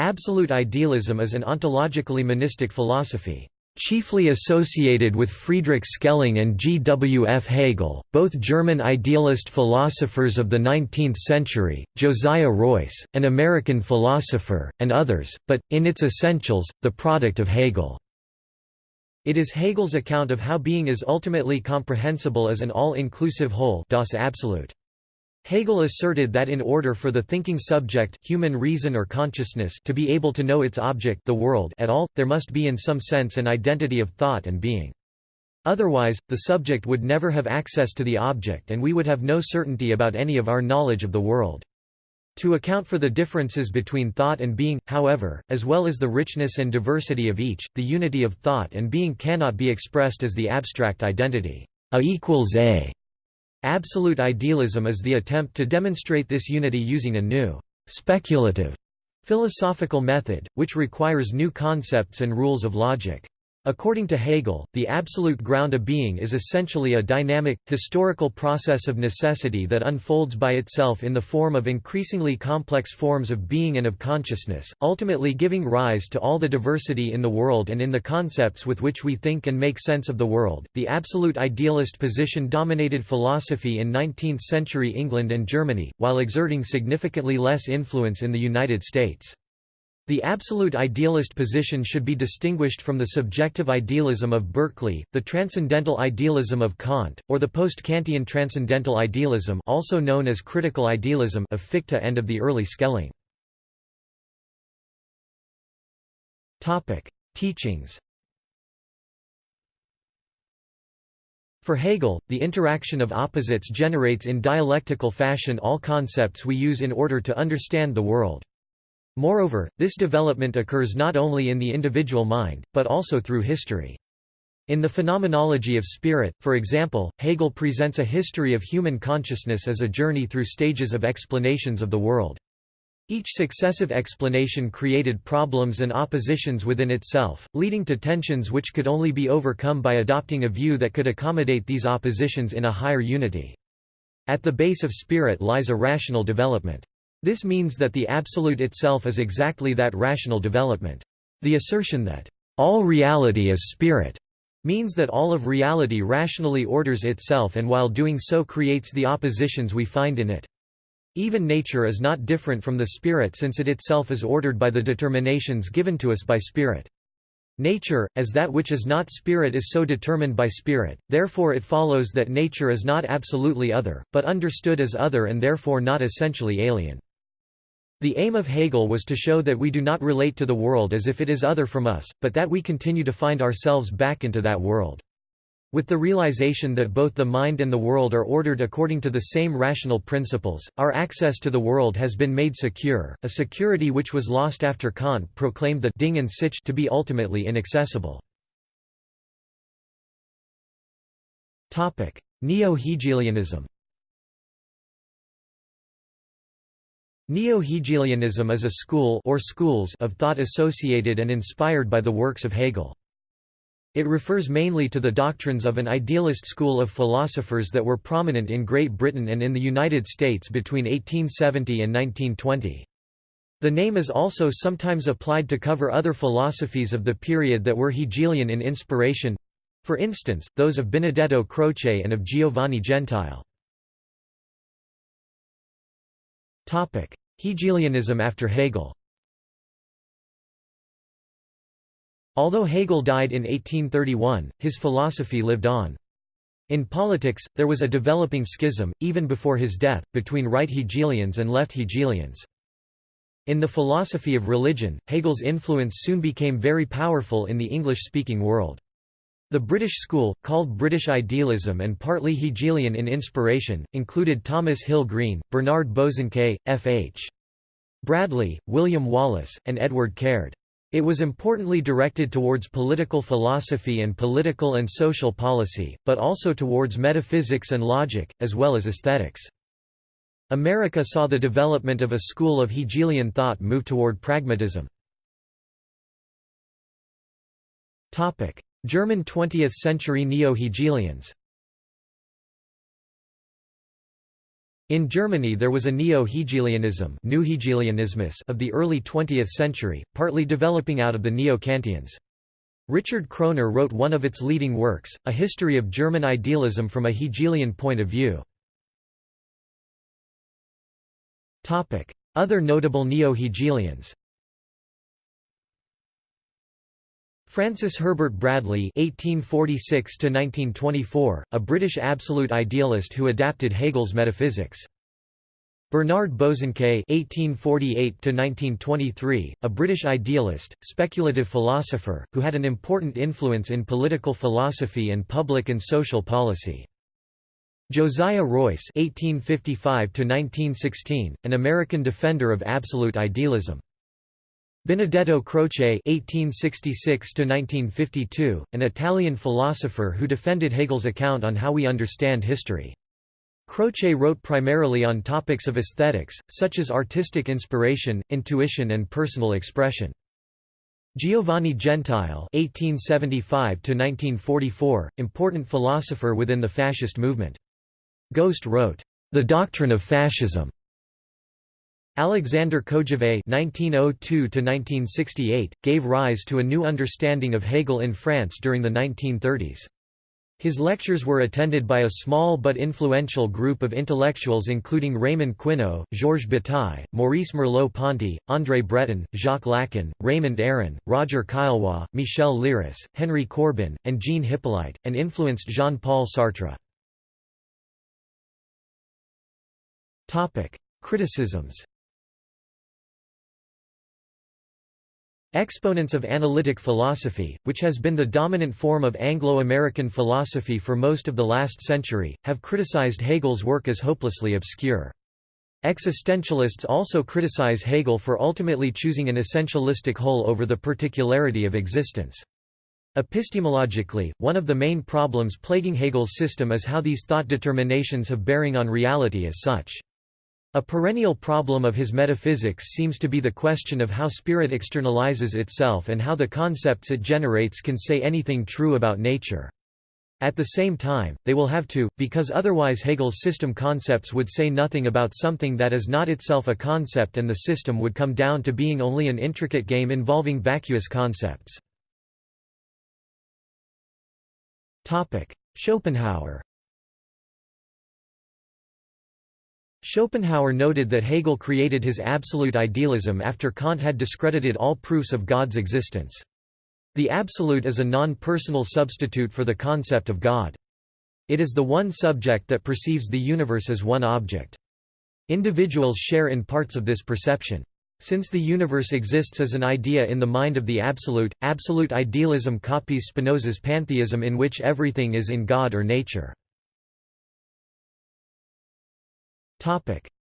Absolute idealism is an ontologically monistic philosophy. Chiefly associated with Friedrich Schelling and G. W. F. Hegel, both German idealist philosophers of the 19th century, Josiah Royce, an American philosopher, and others, but, in its essentials, the product of Hegel. It is Hegel's account of how being is ultimately comprehensible as an all-inclusive whole das Absolute. Hegel asserted that in order for the thinking subject human reason or consciousness to be able to know its object the world at all, there must be in some sense an identity of thought and being. Otherwise, the subject would never have access to the object and we would have no certainty about any of our knowledge of the world. To account for the differences between thought and being, however, as well as the richness and diversity of each, the unity of thought and being cannot be expressed as the abstract identity a equals a Absolute idealism is the attempt to demonstrate this unity using a new, speculative philosophical method, which requires new concepts and rules of logic. According to Hegel, the absolute ground of being is essentially a dynamic, historical process of necessity that unfolds by itself in the form of increasingly complex forms of being and of consciousness, ultimately giving rise to all the diversity in the world and in the concepts with which we think and make sense of the world. The absolute idealist position dominated philosophy in 19th century England and Germany, while exerting significantly less influence in the United States. The absolute idealist position should be distinguished from the subjective idealism of Berkeley, the transcendental idealism of Kant, or the post-Kantian transcendental idealism also known as critical idealism of Fichte and of the early Schelling. Teachings For Hegel, the interaction of opposites generates in dialectical fashion all concepts we use in order to understand the world. Moreover, this development occurs not only in the individual mind, but also through history. In the Phenomenology of Spirit, for example, Hegel presents a history of human consciousness as a journey through stages of explanations of the world. Each successive explanation created problems and oppositions within itself, leading to tensions which could only be overcome by adopting a view that could accommodate these oppositions in a higher unity. At the base of spirit lies a rational development. This means that the Absolute itself is exactly that rational development. The assertion that, "...all reality is spirit," means that all of reality rationally orders itself and while doing so creates the oppositions we find in it. Even nature is not different from the spirit since it itself is ordered by the determinations given to us by spirit. Nature, as that which is not spirit is so determined by spirit, therefore it follows that nature is not absolutely other, but understood as other and therefore not essentially alien. The aim of Hegel was to show that we do not relate to the world as if it is other from us, but that we continue to find ourselves back into that world. With the realization that both the mind and the world are ordered according to the same rational principles, our access to the world has been made secure, a security which was lost after Kant proclaimed the Ding an Sich to be ultimately inaccessible. Neo-Hegelianism Neo-Hegelianism is a school or schools of thought associated and inspired by the works of Hegel. It refers mainly to the doctrines of an idealist school of philosophers that were prominent in Great Britain and in the United States between 1870 and 1920. The name is also sometimes applied to cover other philosophies of the period that were Hegelian in inspiration—for instance, those of Benedetto Croce and of Giovanni Gentile. Hegelianism after Hegel Although Hegel died in 1831, his philosophy lived on. In politics, there was a developing schism, even before his death, between right Hegelians and left Hegelians. In the philosophy of religion, Hegel's influence soon became very powerful in the English-speaking world. The British school, called British idealism and partly Hegelian in inspiration, included Thomas Hill Green, Bernard Bosanquet, F.H. Bradley, William Wallace, and Edward Caird. It was importantly directed towards political philosophy and political and social policy, but also towards metaphysics and logic, as well as aesthetics. America saw the development of a school of Hegelian thought move toward pragmatism. German 20th century Neo-Hegelians In Germany there was a neo-Hegelianism of the early 20th century, partly developing out of the Neo-Kantians. Richard Kroner wrote one of its leading works, A History of German Idealism from a Hegelian Point of View. Other notable neo-Hegelians Francis Herbert Bradley (1846–1924), a British absolute idealist who adapted Hegel's metaphysics. Bernard Bosanquet (1848–1923), a British idealist, speculative philosopher, who had an important influence in political philosophy and public and social policy. Josiah Royce (1855–1916), an American defender of absolute idealism. Benedetto Croce (1866–1952), an Italian philosopher who defended Hegel's account on how we understand history. Croce wrote primarily on topics of aesthetics, such as artistic inspiration, intuition and personal expression. Giovanni Gentile (1875–1944), important philosopher within the fascist movement. Ghost wrote, "The Doctrine of Fascism." Alexander Kojève (1902–1968) gave rise to a new understanding of Hegel in France during the 1930s. His lectures were attended by a small but influential group of intellectuals including Raymond Queneau, Georges Bataille, Maurice Merleau-Ponty, André Breton, Jacques Lacan, Raymond Aron, Roger Caillois, Michel Leiris, Henry Corbin, and Jean Hyppolite, and influenced Jean-Paul Sartre. Criticisms Exponents of analytic philosophy, which has been the dominant form of Anglo-American philosophy for most of the last century, have criticized Hegel's work as hopelessly obscure. Existentialists also criticize Hegel for ultimately choosing an essentialistic whole over the particularity of existence. Epistemologically, one of the main problems plaguing Hegel's system is how these thought determinations have bearing on reality as such. A perennial problem of his metaphysics seems to be the question of how spirit externalizes itself and how the concepts it generates can say anything true about nature. At the same time, they will have to, because otherwise Hegel's system concepts would say nothing about something that is not itself a concept and the system would come down to being only an intricate game involving vacuous concepts. Schopenhauer Schopenhauer noted that Hegel created his absolute idealism after Kant had discredited all proofs of God's existence. The absolute is a non-personal substitute for the concept of God. It is the one subject that perceives the universe as one object. Individuals share in parts of this perception. Since the universe exists as an idea in the mind of the absolute, absolute idealism copies Spinoza's pantheism in which everything is in God or nature.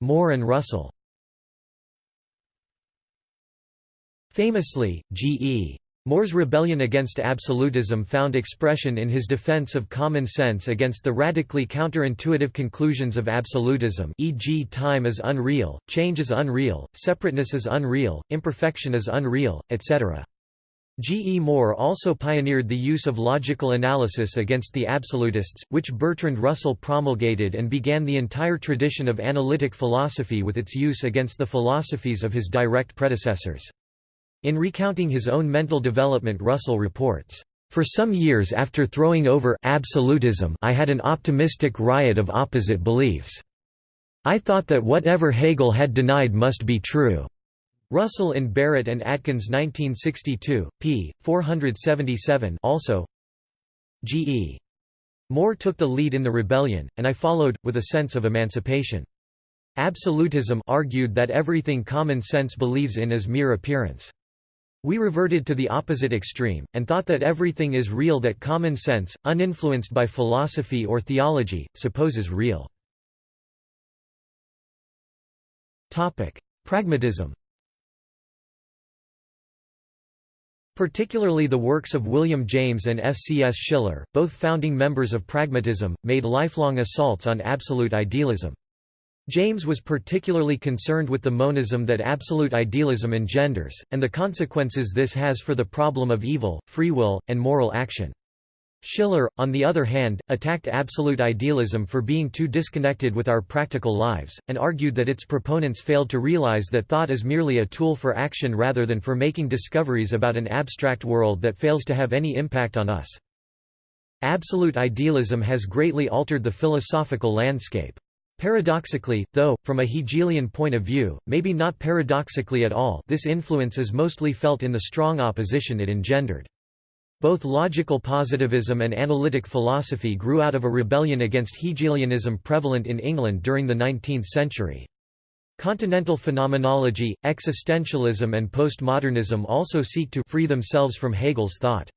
More and Russell Famously, G.E. Moore's rebellion against absolutism found expression in his defense of common sense against the radically counterintuitive conclusions of absolutism e.g. time is unreal, change is unreal, separateness is unreal, imperfection is unreal, etc. G. E. Moore also pioneered the use of logical analysis against the absolutists, which Bertrand Russell promulgated and began the entire tradition of analytic philosophy with its use against the philosophies of his direct predecessors. In recounting his own mental development Russell reports, "...for some years after throwing over absolutism I had an optimistic riot of opposite beliefs. I thought that whatever Hegel had denied must be true." Russell and Barrett and Atkins 1962, p. 477 also G.E. Moore took the lead in the rebellion, and I followed, with a sense of emancipation. Absolutism argued that everything common sense believes in is mere appearance. We reverted to the opposite extreme, and thought that everything is real that common sense, uninfluenced by philosophy or theology, supposes real. Pragmatism Particularly the works of William James and F. C. S. Schiller, both founding members of pragmatism, made lifelong assaults on absolute idealism. James was particularly concerned with the monism that absolute idealism engenders, and the consequences this has for the problem of evil, free will, and moral action. Schiller, on the other hand, attacked absolute idealism for being too disconnected with our practical lives, and argued that its proponents failed to realize that thought is merely a tool for action rather than for making discoveries about an abstract world that fails to have any impact on us. Absolute idealism has greatly altered the philosophical landscape. Paradoxically, though, from a Hegelian point of view, maybe not paradoxically at all this influence is mostly felt in the strong opposition it engendered. Both logical positivism and analytic philosophy grew out of a rebellion against Hegelianism prevalent in England during the 19th century. Continental phenomenology, existentialism and postmodernism also seek to free themselves from Hegel's thought.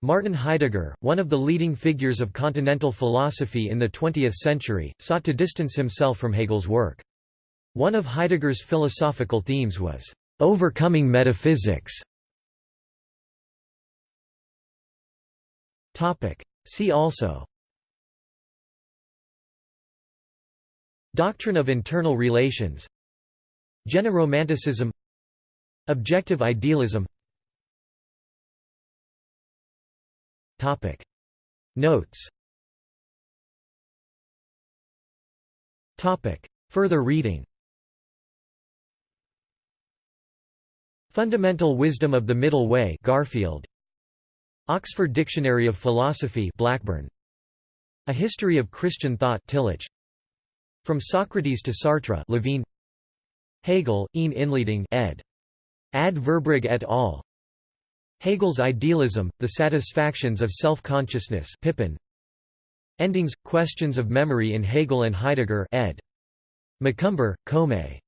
Martin Heidegger, one of the leading figures of continental philosophy in the 20th century, sought to distance himself from Hegel's work. One of Heidegger's philosophical themes was, "...overcoming metaphysics". See also. Doctrine of internal relations. German Romanticism Objective idealism. Topic. Notes. Topic. Further reading. Fundamental Wisdom of the Middle Way Garfield Oxford Dictionary of Philosophy Blackburn A History of Christian Thought Tillich From Socrates to Sartre Lavine Hegel, Een Inleiding ed. Ad Verbrugge et al. Hegel's Idealism, The Satisfactions of Self-Consciousness Pippin Endings, Questions of Memory in Hegel and Heidegger ed. McCumber, Comay